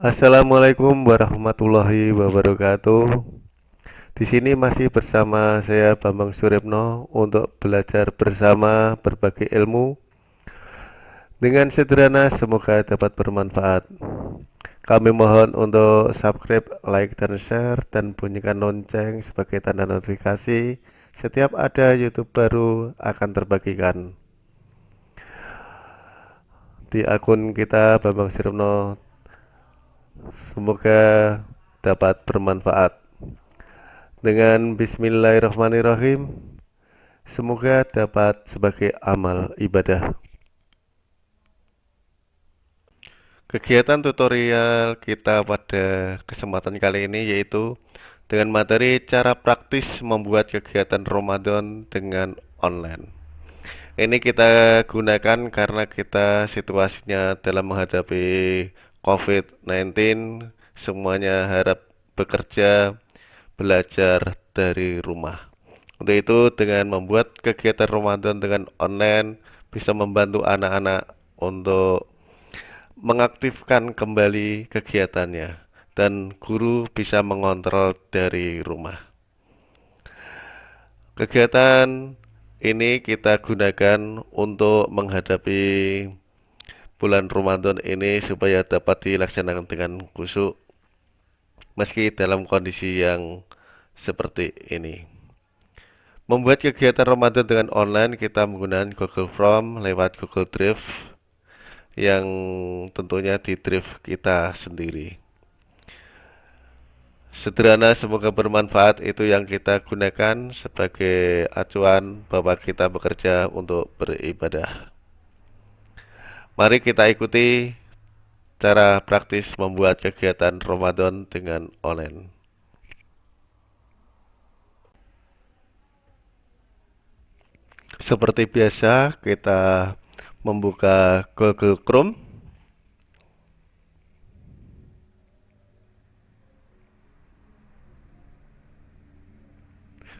Assalamualaikum warahmatullahi wabarakatuh. Di sini masih bersama saya Bambang Suripno untuk belajar bersama berbagai ilmu. Dengan sederhana semoga dapat bermanfaat. Kami mohon untuk subscribe, like, dan share, dan bunyikan lonceng sebagai tanda notifikasi setiap ada YouTube baru akan terbagikan. Di akun kita Bambang Suripno Semoga dapat bermanfaat. Dengan bismillahirrahmanirrahim, semoga dapat sebagai amal ibadah. Kegiatan tutorial kita pada kesempatan kali ini yaitu dengan materi cara praktis membuat kegiatan Ramadan dengan online. Ini kita gunakan karena kita situasinya dalam menghadapi COVID-19 semuanya harap bekerja belajar dari rumah. Untuk itu dengan membuat kegiatan Ramadan dengan online bisa membantu anak-anak untuk mengaktifkan kembali kegiatannya dan guru bisa mengontrol dari rumah. Kegiatan ini kita gunakan untuk menghadapi bulan Ramadan ini supaya dapat dilaksanakan dengan khusyuk meski dalam kondisi yang seperti ini. Membuat kegiatan Ramadan dengan online kita menggunakan Google Form lewat Google Drive yang tentunya di Drive kita sendiri. Sederhana semoga bermanfaat itu yang kita gunakan sebagai acuan bahwa kita bekerja untuk beribadah. Mari kita ikuti cara praktis membuat kegiatan Ramadan dengan online. Seperti biasa, kita membuka Google Chrome.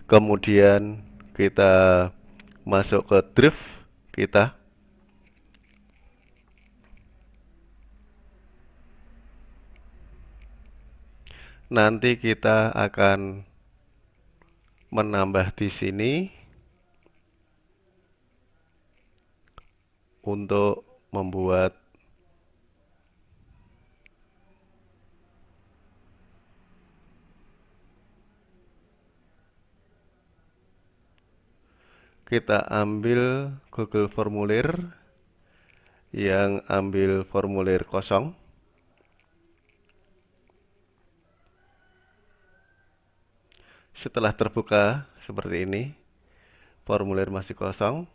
Kemudian kita masuk ke Drive kita. Nanti kita akan menambah di sini untuk membuat kita ambil Google Formulir yang ambil formulir kosong Setelah terbuka seperti ini, formulir masih kosong.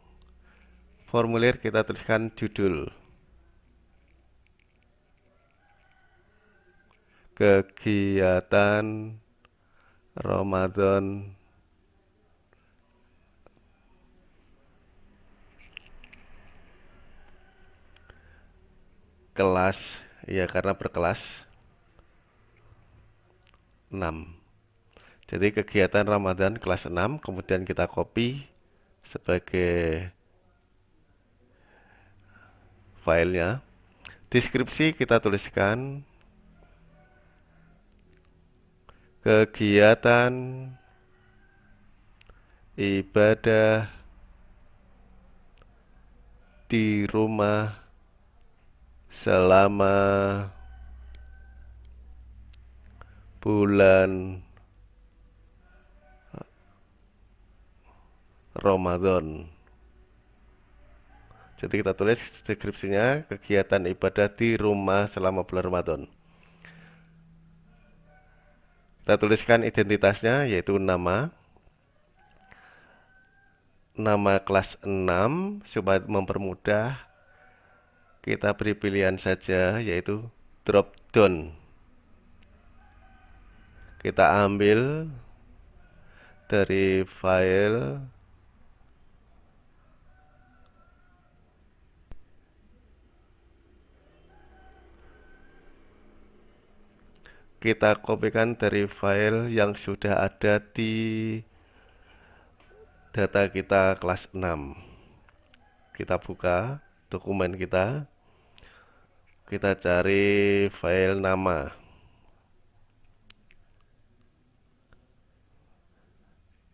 Formulir kita tuliskan judul. Kegiatan Ramadan kelas ya karena berkelas 6 jadi kegiatan Ramadan kelas 6 kemudian kita copy sebagai filenya. Deskripsi kita tuliskan kegiatan ibadah di rumah selama bulan Ramadan. Jadi kita tulis deskripsinya kegiatan ibadah di rumah selama bulan Ramadan. Kita tuliskan identitasnya yaitu nama nama kelas 6 supaya mempermudah kita beri pilihan saja yaitu drop down. Kita ambil dari file kita kopikan dari file yang sudah ada di data kita kelas 6 kita buka dokumen kita. Kita cari file nama.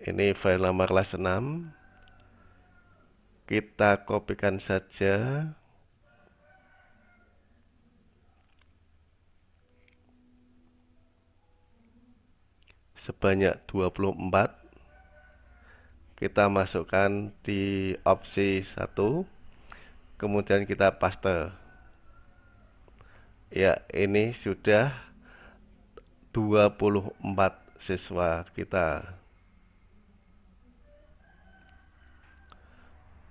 Ini file nama kelas 6 kita kopikan saja sebanyak 24 kita masukkan di opsi 1 kemudian kita paste. Ya ini sudah 24 siswa kita.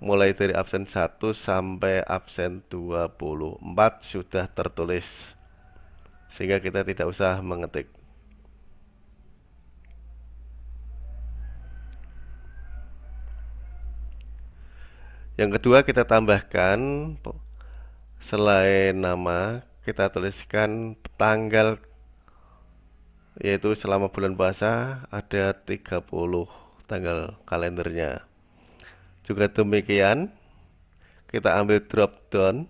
Mulai dari absen 1 sampai absen 24 sudah tertulis sehingga kita tidak usah mengetik yang kedua kita tambahkan selain nama kita tuliskan tanggal yaitu selama bulan puasa ada 30 tanggal kalendernya. Juga demikian kita ambil drop down.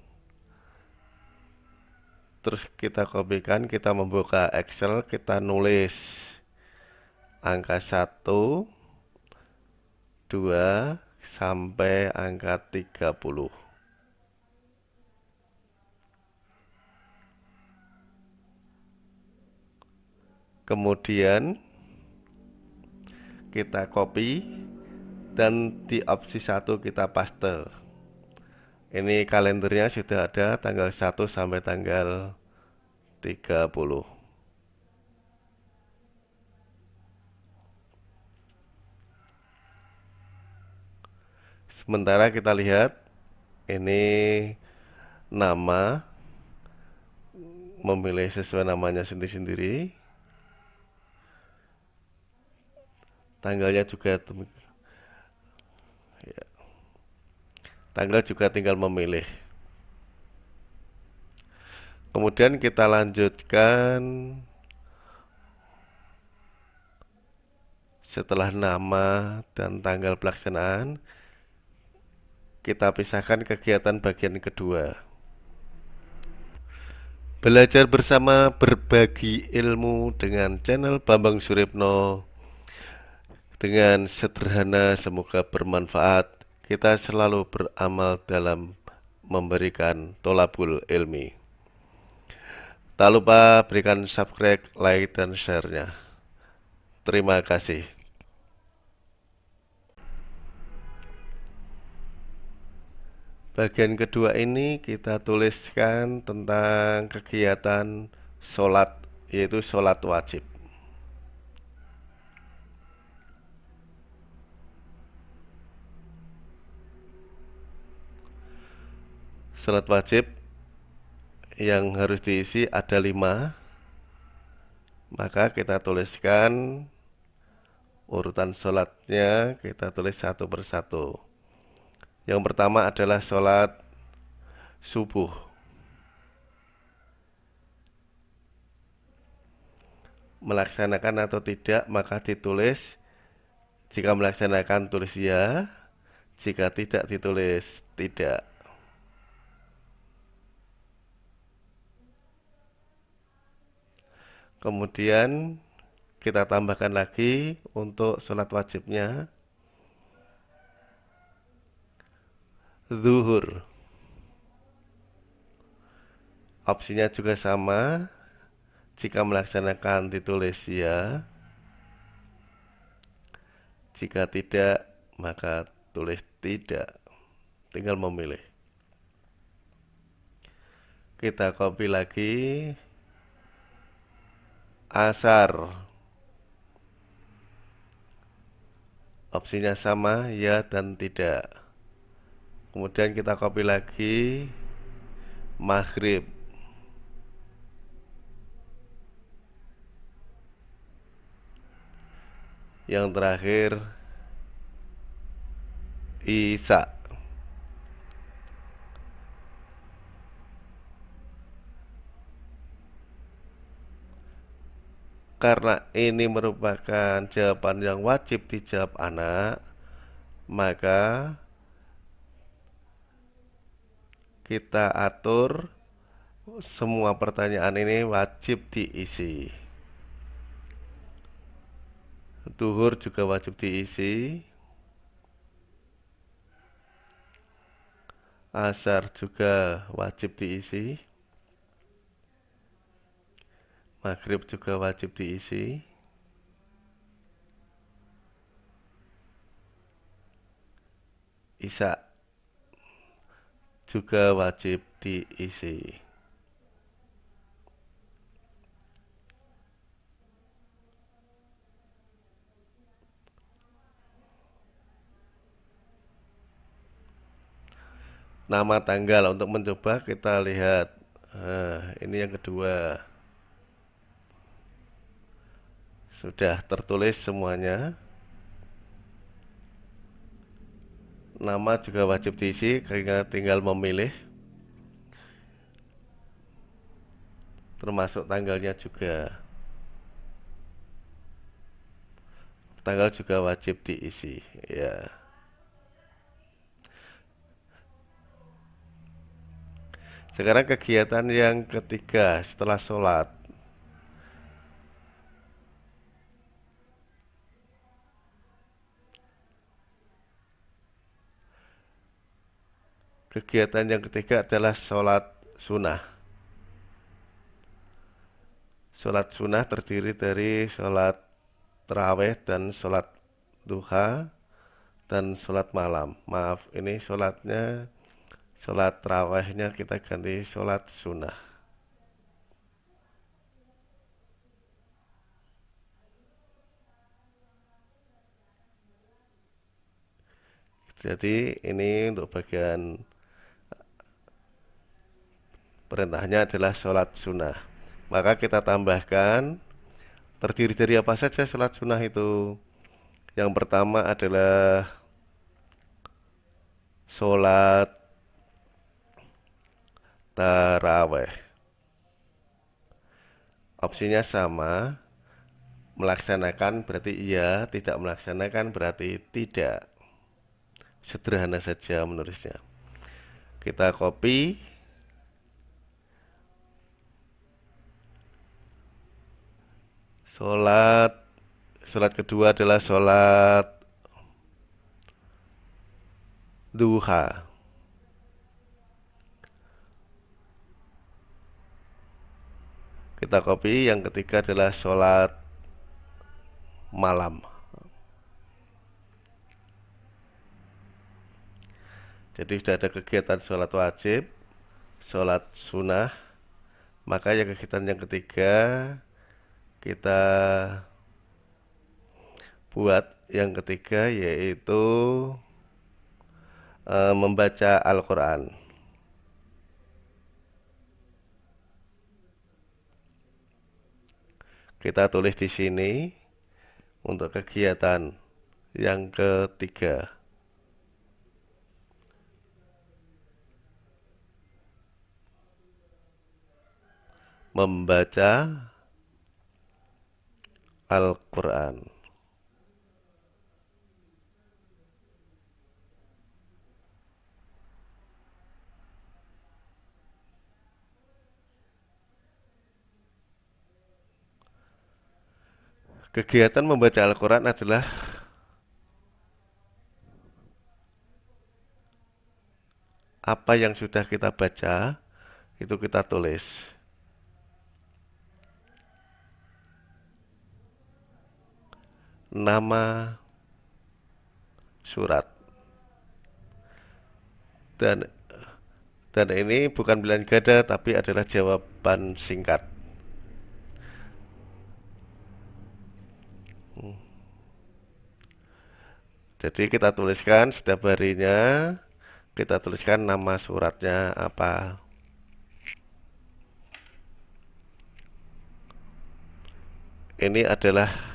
Terus kita kopikan kita membuka Excel kita nulis angka 1 2 sampai angka 30 kemudian kita copy dan di opsi satu kita paste. Ini kalendernya sudah ada tanggal 1 sampai tanggal 30 sementara kita lihat ini nama memilih sesuai namanya sendiri-sendiri. Tanggalnya juga ya. tanggal juga tinggal memilih. Kemudian kita lanjutkan. Setelah nama dan tanggal pelaksanaan kita pisahkan kegiatan bagian kedua belajar bersama berbagi ilmu dengan channel Bambang Suripno dengan sederhana semoga bermanfaat. Kita selalu beramal dalam memberikan tolabul ilmi. Tak lupa berikan subscribe, like, dan share-nya. Terima kasih. Bagian kedua ini kita tuliskan tentang kegiatan sholat, yaitu sholat wajib. Salat wajib yang harus diisi ada lima maka kita tuliskan urutan sholatnya kita tulis satu persatu yang pertama adalah sholat subuh. Melaksanakan atau tidak maka ditulis. Jika melaksanakan tulis ya. Jika tidak ditulis tidak. Kemudian kita tambahkan lagi untuk sholat wajibnya zuhur. Opsinya juga sama. Jika melaksanakan ditulis ya. Jika tidak maka tulis tidak. Tinggal memilih. Kita copy lagi. Asar. Opsinya sama ya dan tidak kemudian kita copy lagi. Maghrib. Yang terakhir Isa. Karena ini merupakan jawaban yang wajib dijawab anak maka kita atur semua pertanyaan ini wajib diisi. Duhur juga wajib diisi. Asar juga wajib diisi. Maghrib juga wajib diisi. Isya juga wajib diisi. Nama tanggal untuk mencoba kita lihat. Nah, ini yang kedua. Sudah tertulis semuanya nama juga wajib diisi karena tinggal memilih. Termasuk tanggalnya juga. Tanggal juga wajib diisi ya. Sekarang kegiatan yang ketiga setelah sholat Kegiatan yang ketiga adalah sholat sunnah. Sholat sunnah terdiri dari sholat terawih dan sholat duha dan sholat malam. Maaf ini sholatnya sholat terawihnya kita ganti sholat sunnah. Jadi ini untuk bagian perintahnya adalah sholat sunnah. Maka kita tambahkan terdiri dari apa saja sholat sunnah itu? Yang pertama adalah sholat taraweh. Opsinya sama melaksanakan berarti iya tidak melaksanakan berarti tidak. Sederhana saja menulisnya. Kita copy sholat. Sholat kedua adalah sholat duha. Kita copy yang ketiga adalah sholat malam. Jadi sudah ada kegiatan sholat wajib sholat sunnah maka yang kegiatan yang ketiga kita buat yang ketiga yaitu e, membaca Al-Quran kita tulis di sini untuk kegiatan yang ketiga. Membaca Al-Quran. Kegiatan membaca Al-Quran adalah apa yang sudah kita baca itu kita tulis nama surat dan dan ini bukan bilang gada tapi adalah jawaban singkat Jadi kita tuliskan setiap harinya kita tuliskan nama suratnya apa. Ini adalah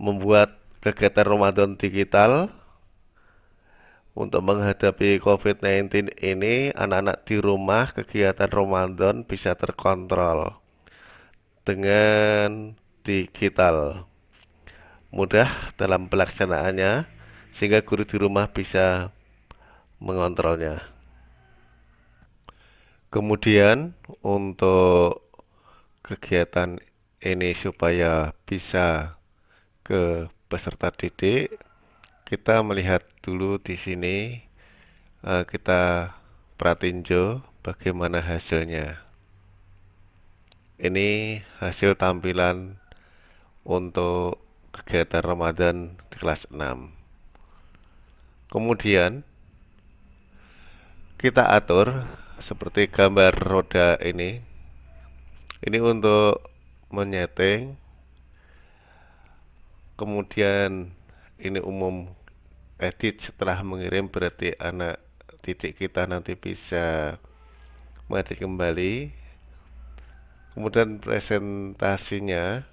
membuat kegiatan Ramadan digital untuk menghadapi COVID-19 ini anak-anak di rumah kegiatan Ramadan bisa terkontrol dengan digital mudah dalam pelaksanaannya sehingga guru di rumah bisa mengontrolnya. kemudian untuk kegiatan ini supaya bisa ke peserta didik. Kita melihat dulu di sini uh, kita pratinjo bagaimana hasilnya. Ini hasil tampilan untuk kegiatan Ramadan di kelas 6 kemudian kita atur seperti gambar roda ini. Ini untuk menyeting kemudian ini umum edit setelah mengirim berarti anak titik kita nanti bisa mengedit kembali. Kemudian presentasinya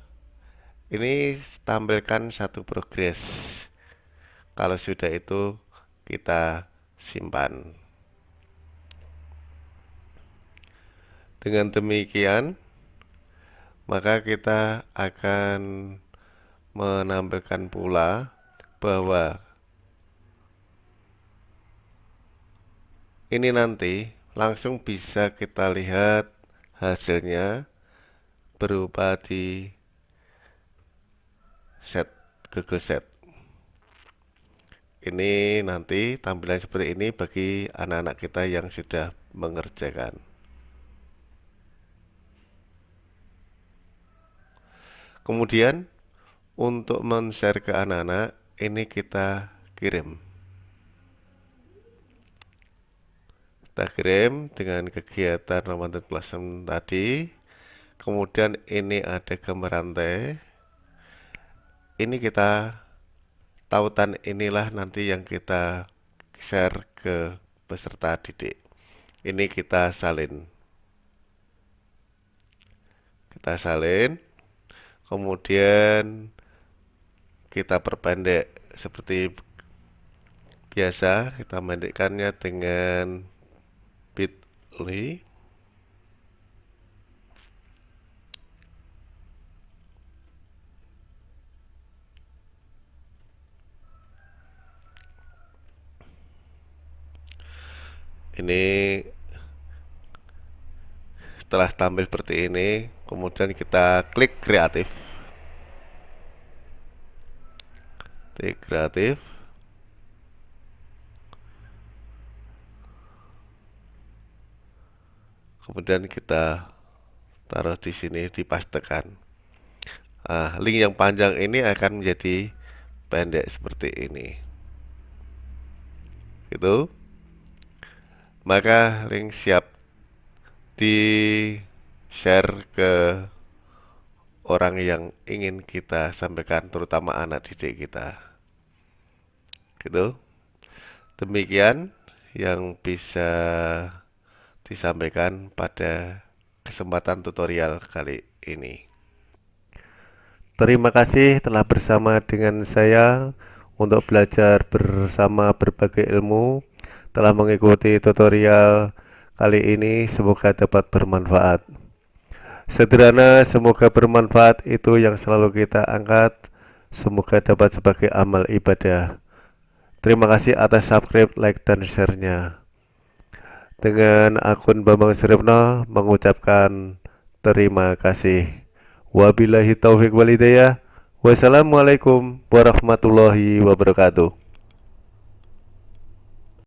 ini tampilkan satu progres. Kalau sudah itu kita simpan. Dengan demikian maka kita akan menampilkan pula bahwa ini nanti langsung bisa kita lihat hasilnya berupa di set Google Set. Ini nanti tampilan seperti ini bagi anak-anak kita yang sudah mengerjakan. Kemudian untuk men-share ke anak-anak ini kita kirim. Kita kirim dengan kegiatan Ramadan Plus tadi. Kemudian ini ada gambar rantai. Ini kita tautan inilah nanti yang kita share ke peserta didik. Ini kita salin. Kita salin. Kemudian kita perpendek seperti biasa kita pendekkannya dengan bit.ly ini setelah tampil seperti ini kemudian kita klik kreatif kreatif. Kemudian kita taruh di sini dipastekan. Nah, link yang panjang ini akan menjadi pendek seperti ini. Gitu. Maka link siap di share ke orang yang ingin kita sampaikan terutama anak didik kita gitu. Demikian yang bisa disampaikan pada kesempatan tutorial kali ini. Terima kasih telah bersama dengan saya untuk belajar bersama berbagai ilmu telah mengikuti tutorial kali ini. Semoga dapat bermanfaat. Sederhana semoga bermanfaat. Itu yang selalu kita angkat. Semoga dapat sebagai amal ibadah terima kasih atas subscribe like dan share-nya dengan akun Bambang Suripno mengucapkan terima kasih. Wabillahi taufiq walidayah. Wassalamualaikum warahmatullahi wabarakatuh.